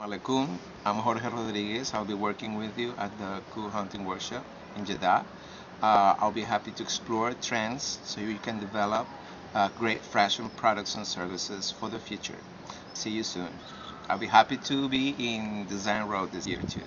Alaikum. I'm Jorge Rodriguez. I'll be working with you at the Cool Hunting Workshop in Jeddah. Uh, I'll be happy to explore trends so you can develop uh, great fashion products and services for the future. See you soon. I'll be happy to be in Design Road this year too.